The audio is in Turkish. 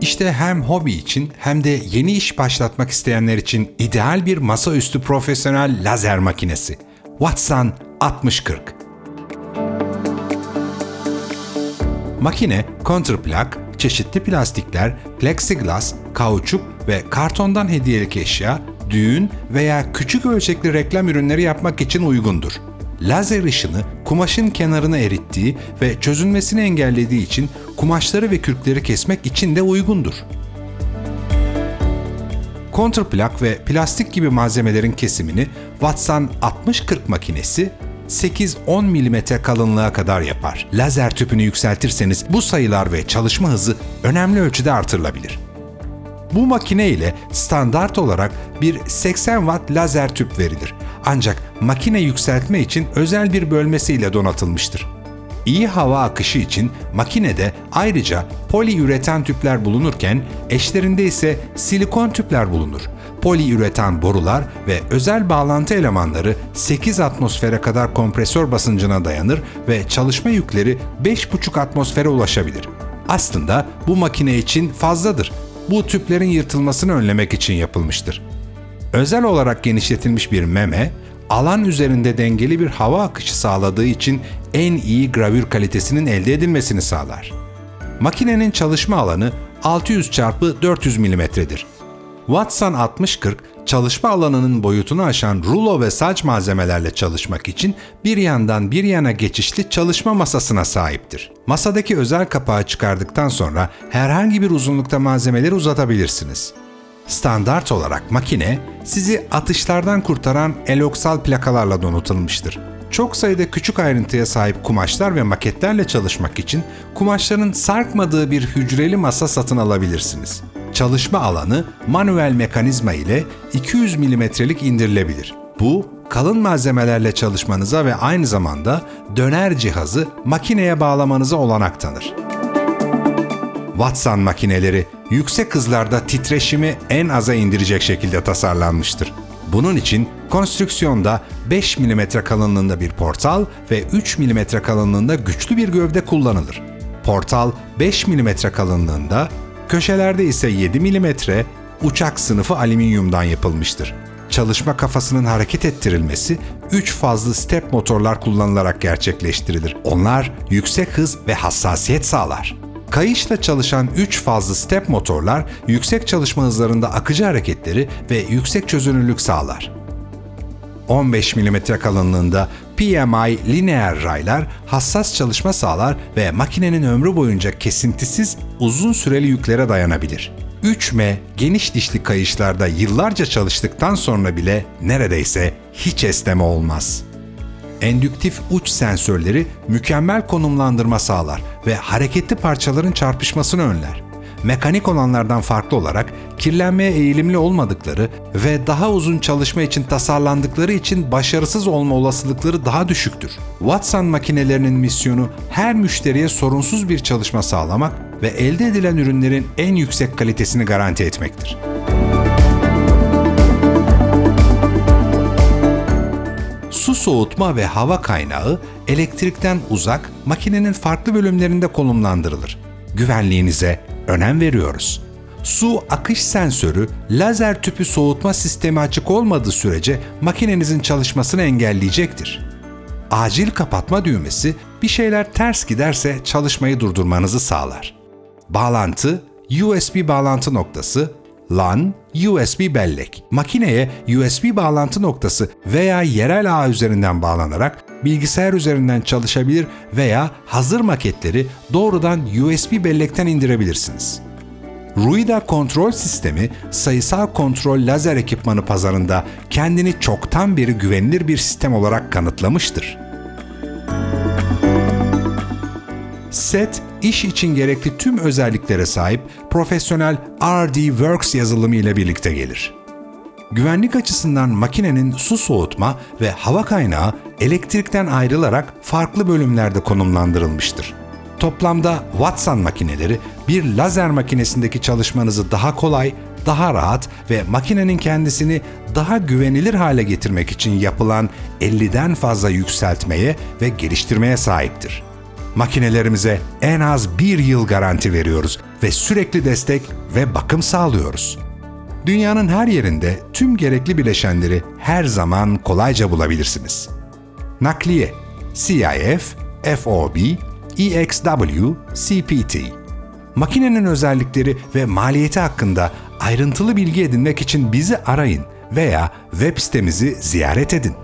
İşte hem hobi için hem de yeni iş başlatmak isteyenler için ideal bir masaüstü profesyonel lazer makinesi. Watson 6040. Makine, counterplak, çeşitli plastikler, plexiglas, kauçuk ve kartondan hediyelik eşya, düğün veya küçük ölçekli reklam ürünleri yapmak için uygundur. Lazer ışını kumaşın kenarını erittiği ve çözünmesini engellediği için kumaşları ve kürkleri kesmek için de uygundur. Kontrplak ve plastik gibi malzemelerin kesimini Watson 60-40 makinesi 8-10 mm kalınlığa kadar yapar. Lazer tüpünü yükseltirseniz bu sayılar ve çalışma hızı önemli ölçüde artırılabilir. Bu makine ile standart olarak bir 80 watt lazer tüp verilir. Ancak makine yükseltme için özel bir bölmesiyle donatılmıştır. İyi hava akışı için makinede ayrıca poliüretan tüpler bulunurken eşlerinde ise silikon tüpler bulunur. Poliüretan borular ve özel bağlantı elemanları 8 atmosfere kadar kompresör basıncına dayanır ve çalışma yükleri 5,5 atmosfere ulaşabilir. Aslında bu makine için fazladır. Bu tüplerin yırtılmasını önlemek için yapılmıştır. Özel olarak genişletilmiş bir meme, alan üzerinde dengeli bir hava akışı sağladığı için en iyi gravür kalitesinin elde edilmesini sağlar. Makinenin çalışma alanı 600 x 400 mm'dir. Watson 6040 çalışma alanının boyutunu aşan rulo ve saç malzemelerle çalışmak için bir yandan bir yana geçişli çalışma masasına sahiptir. Masadaki özel kapağı çıkardıktan sonra herhangi bir uzunlukta malzemeleri uzatabilirsiniz. Standart olarak makine sizi atışlardan kurtaran eloksal plakalarla donatılmıştır. Çok sayıda küçük ayrıntıya sahip kumaşlar ve maketlerle çalışmak için kumaşların sarkmadığı bir hücreli masa satın alabilirsiniz. Çalışma alanı manuel mekanizma ile 200 mm'lik indirilebilir. Bu kalın malzemelerle çalışmanıza ve aynı zamanda döner cihazı makineye bağlamanıza olanak tanır. Watson makineleri yüksek hızlarda titreşimi en aza indirecek şekilde tasarlanmıştır. Bunun için konstrüksiyonda 5 mm kalınlığında bir portal ve 3 mm kalınlığında güçlü bir gövde kullanılır. Portal 5 mm kalınlığında, köşelerde ise 7 mm uçak sınıfı alüminyumdan yapılmıştır. Çalışma kafasının hareket ettirilmesi 3 fazlı step motorlar kullanılarak gerçekleştirilir. Onlar yüksek hız ve hassasiyet sağlar. Kayışla çalışan 3 fazlı step motorlar yüksek çalışma hızlarında akıcı hareketleri ve yüksek çözünürlük sağlar. 15 mm kalınlığında PMI lineer raylar hassas çalışma sağlar ve makinenin ömrü boyunca kesintisiz uzun süreli yüklere dayanabilir. 3M geniş dişli kayışlarda yıllarca çalıştıktan sonra bile neredeyse hiç esneme olmaz. Endüktif uç sensörleri mükemmel konumlandırma sağlar ve hareketli parçaların çarpışmasını önler. Mekanik olanlardan farklı olarak kirlenmeye eğilimli olmadıkları ve daha uzun çalışma için tasarlandıkları için başarısız olma olasılıkları daha düşüktür. Watson makinelerinin misyonu her müşteriye sorunsuz bir çalışma sağlamak ve elde edilen ürünlerin en yüksek kalitesini garanti etmektir. Soğutma ve hava kaynağı elektrikten uzak makinenin farklı bölümlerinde konumlandırılır. Güvenliğinize önem veriyoruz. Su akış sensörü, lazer tüpü soğutma sistemi açık olmadığı sürece makinenizin çalışmasını engelleyecektir. Acil kapatma düğmesi bir şeyler ters giderse çalışmayı durdurmanızı sağlar. Bağlantı, USB bağlantı noktası, LAN, USB bellek. Makineye USB bağlantı noktası veya yerel ağ üzerinden bağlanarak bilgisayar üzerinden çalışabilir veya hazır maketleri doğrudan USB bellekten indirebilirsiniz. Ruida kontrol sistemi sayısal kontrol lazer ekipmanı pazarında kendini çoktan beri güvenilir bir sistem olarak kanıtlamıştır. Set, iş için gerekli tüm özelliklere sahip profesyonel RD Works yazılımı ile birlikte gelir. Güvenlik açısından makinenin su soğutma ve hava kaynağı elektrikten ayrılarak farklı bölümlerde konumlandırılmıştır. Toplamda Watson makineleri bir lazer makinesindeki çalışmanızı daha kolay, daha rahat ve makinenin kendisini daha güvenilir hale getirmek için yapılan 50'den fazla yükseltmeye ve geliştirmeye sahiptir. Makinelerimize en az bir yıl garanti veriyoruz ve sürekli destek ve bakım sağlıyoruz. Dünyanın her yerinde tüm gerekli bileşenleri her zaman kolayca bulabilirsiniz. Nakliye, CIF, FOB, EXW, CPT. Makinenin özellikleri ve maliyeti hakkında ayrıntılı bilgi edinmek için bizi arayın veya web sitemizi ziyaret edin.